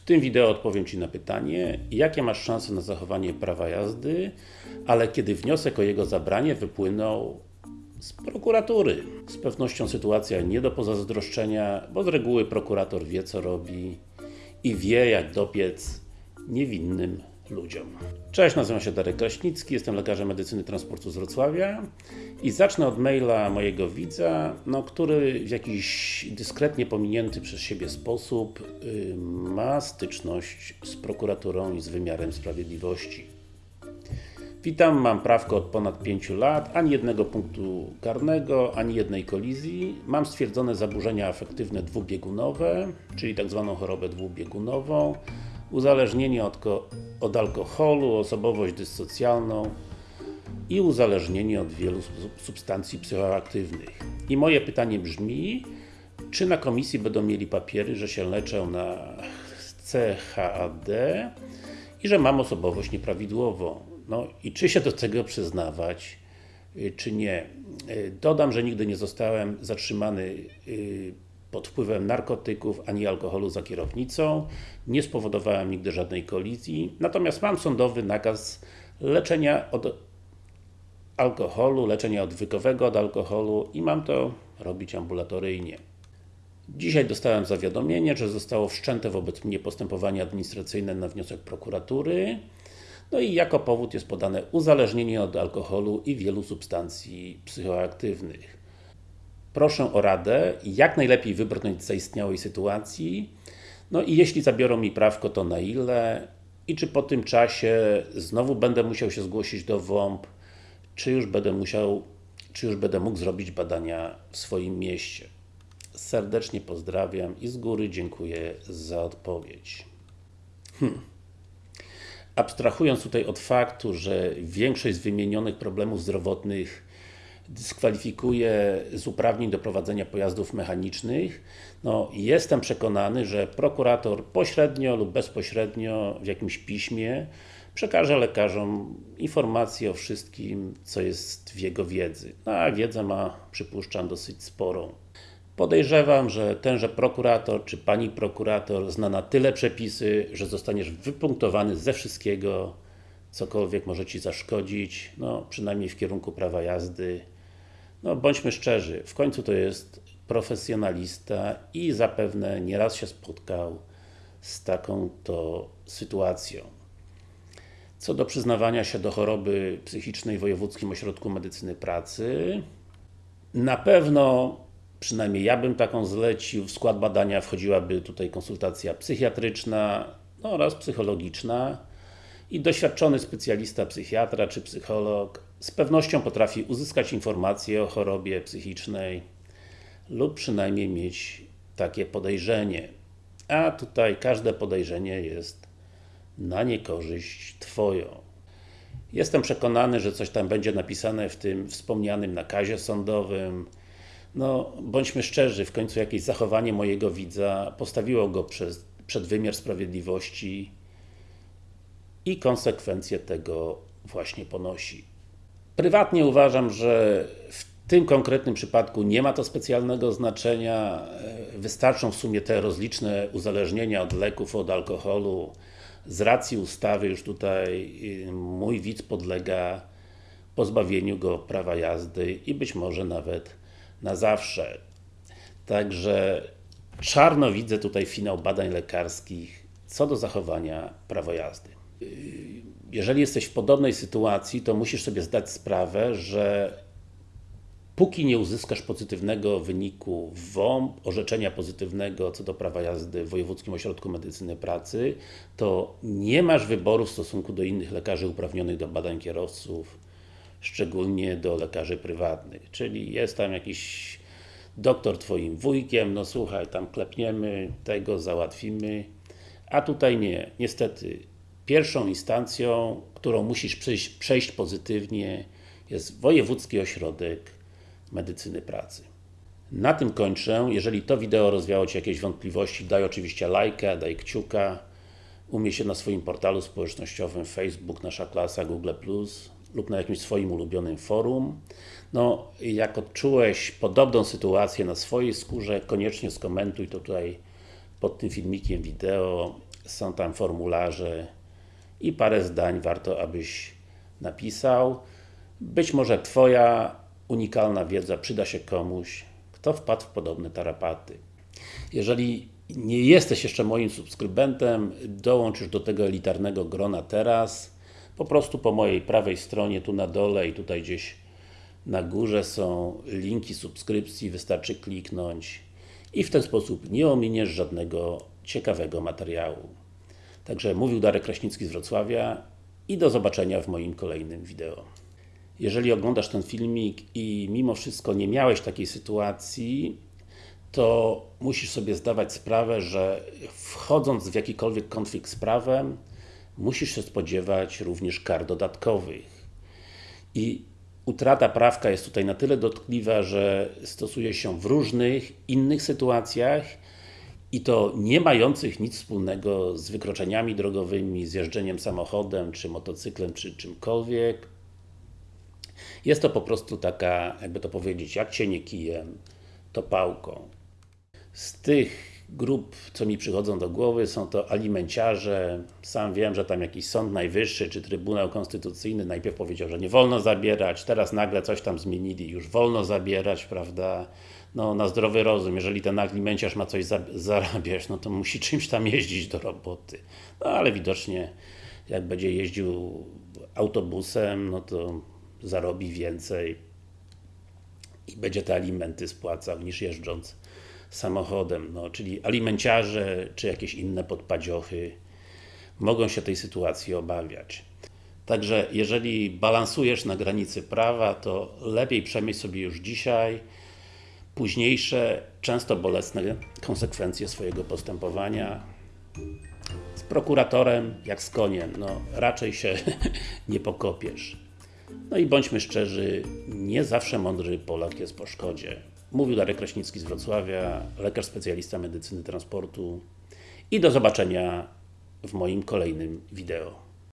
W tym wideo odpowiem Ci na pytanie, jakie masz szanse na zachowanie prawa jazdy, ale kiedy wniosek o jego zabranie wypłynął z prokuratury. Z pewnością sytuacja nie do pozazdroszczenia, bo z reguły prokurator wie co robi i wie jak dopiec niewinnym ludziom. Cześć, nazywam się Darek Kraśnicki, jestem lekarzem medycyny transportu z Wrocławia i zacznę od maila mojego widza, no, który w jakiś dyskretnie pominięty przez siebie sposób yy, ma styczność z prokuraturą i z wymiarem sprawiedliwości. Witam, mam prawko od ponad 5 lat, ani jednego punktu karnego, ani jednej kolizji. Mam stwierdzone zaburzenia afektywne dwubiegunowe, czyli tak zwaną chorobę dwubiegunową, uzależnienie od, od alkoholu, osobowość dyssocjalną i uzależnienie od wielu substancji psychoaktywnych. I moje pytanie brzmi, czy na komisji będą mieli papiery, że się leczę na CHAD i że mam osobowość nieprawidłową. No i czy się do tego przyznawać, y, czy nie. Y, dodam, że nigdy nie zostałem zatrzymany y, pod wpływem narkotyków, ani alkoholu za kierownicą. Nie spowodowałem nigdy żadnej kolizji. Natomiast mam sądowy nakaz leczenia od alkoholu, leczenia odwykowego od alkoholu i mam to robić ambulatoryjnie. Dzisiaj dostałem zawiadomienie, że zostało wszczęte wobec mnie postępowanie administracyjne na wniosek prokuratury. No i jako powód jest podane uzależnienie od alkoholu i wielu substancji psychoaktywnych. Proszę o radę, jak najlepiej wybrnąć z zaistniałej sytuacji, no i jeśli zabiorą mi prawko, to na ile i czy po tym czasie znowu będę musiał się zgłosić do WOMP, czy już będę musiał, czy już będę mógł zrobić badania w swoim mieście. Serdecznie pozdrawiam i z góry dziękuję za odpowiedź. Hmm. Abstrahując tutaj od faktu, że większość z wymienionych problemów zdrowotnych dyskwalifikuje z uprawnień do prowadzenia pojazdów mechanicznych, no jestem przekonany, że prokurator pośrednio lub bezpośrednio w jakimś piśmie przekaże lekarzom informacje o wszystkim, co jest w jego wiedzy. No, a wiedzę ma, przypuszczam, dosyć sporą. Podejrzewam, że tenże prokurator, czy pani prokurator zna na tyle przepisy, że zostaniesz wypunktowany ze wszystkiego, cokolwiek może Ci zaszkodzić, no przynajmniej w kierunku prawa jazdy. No bądźmy szczerzy, w końcu to jest profesjonalista i zapewne nieraz się spotkał z taką to sytuacją. Co do przyznawania się do choroby psychicznej w Wojewódzkim Ośrodku Medycyny Pracy, na pewno przynajmniej ja bym taką zlecił, w skład badania wchodziłaby tutaj konsultacja psychiatryczna no oraz psychologiczna i doświadczony specjalista psychiatra czy psycholog z pewnością potrafi uzyskać informacje o chorobie psychicznej lub przynajmniej mieć takie podejrzenie. A tutaj każde podejrzenie jest na niekorzyść Twoją. Jestem przekonany, że coś tam będzie napisane w tym wspomnianym nakazie sądowym, no, bądźmy szczerzy, w końcu jakieś zachowanie mojego widza postawiło go przed wymiar sprawiedliwości i konsekwencje tego właśnie ponosi. Prywatnie uważam, że w tym konkretnym przypadku nie ma to specjalnego znaczenia. Wystarczą w sumie te rozliczne uzależnienia od leków, od alkoholu. Z racji ustawy już tutaj y, mój widz podlega pozbawieniu go prawa jazdy i być może nawet na zawsze. Także czarno widzę tutaj finał badań lekarskich co do zachowania prawa jazdy. Jeżeli jesteś w podobnej sytuacji, to musisz sobie zdać sprawę, że póki nie uzyskasz pozytywnego wyniku w WOMP, orzeczenia pozytywnego co do prawa jazdy w Wojewódzkim Ośrodku Medycyny Pracy, to nie masz wyboru w stosunku do innych lekarzy uprawnionych do badań kierowców, szczególnie do lekarzy prywatnych. Czyli jest tam jakiś doktor Twoim wujkiem, no słuchaj, tam klepniemy, tego załatwimy, a tutaj nie. Niestety, pierwszą instancją, którą musisz przejść, przejść pozytywnie jest Wojewódzki Ośrodek Medycyny Pracy. Na tym kończę. Jeżeli to wideo rozwiało Ci jakieś wątpliwości, daj oczywiście lajka, daj kciuka. Umie się na swoim portalu społecznościowym Facebook, Nasza Klasa, Google+, lub na jakimś swoim ulubionym forum. No, jak odczułeś podobną sytuację na swojej skórze, koniecznie skomentuj to tutaj pod tym filmikiem wideo są tam formularze i parę zdań warto, abyś napisał. Być może Twoja unikalna wiedza przyda się komuś, kto wpadł w podobne tarapaty. Jeżeli nie jesteś jeszcze moim subskrybentem, dołącz już do tego elitarnego grona teraz. Po prostu po mojej prawej stronie, tu na dole i tutaj gdzieś na górze są linki subskrypcji, wystarczy kliknąć i w ten sposób nie ominiesz żadnego ciekawego materiału. Także mówił Darek Kraśnicki z Wrocławia i do zobaczenia w moim kolejnym wideo. Jeżeli oglądasz ten filmik i mimo wszystko nie miałeś takiej sytuacji, to musisz sobie zdawać sprawę, że wchodząc w jakikolwiek konflikt z prawem, musisz się spodziewać również kar dodatkowych. I utrata prawka jest tutaj na tyle dotkliwa, że stosuje się w różnych innych sytuacjach i to nie mających nic wspólnego z wykroczeniami drogowymi, z jeżdżeniem samochodem, czy motocyklem, czy czymkolwiek. Jest to po prostu taka, jakby to powiedzieć, jak cienie kijem, to pałką. Z tych grup, co mi przychodzą do głowy, są to alimenciarze. Sam wiem, że tam jakiś Sąd Najwyższy, czy Trybunał Konstytucyjny najpierw powiedział, że nie wolno zabierać, teraz nagle coś tam zmienili, już wolno zabierać, prawda? No, na zdrowy rozum, jeżeli ten alimenciarz ma coś zarabiać, no to musi czymś tam jeździć do roboty. No, ale widocznie, jak będzie jeździł autobusem, no to zarobi więcej i będzie te alimenty spłacał, niż jeżdżąc samochodem, no, czyli alimenciarze, czy jakieś inne podpadziochy mogą się tej sytuacji obawiać. Także jeżeli balansujesz na granicy prawa, to lepiej przemyśl sobie już dzisiaj późniejsze, często bolesne konsekwencje swojego postępowania. Z prokuratorem, jak z koniem, no raczej się nie pokopiesz. No i bądźmy szczerzy, nie zawsze mądry Polak jest po szkodzie. Mówił Darek Kraśnicki z Wrocławia, lekarz specjalista medycyny transportu i do zobaczenia w moim kolejnym wideo.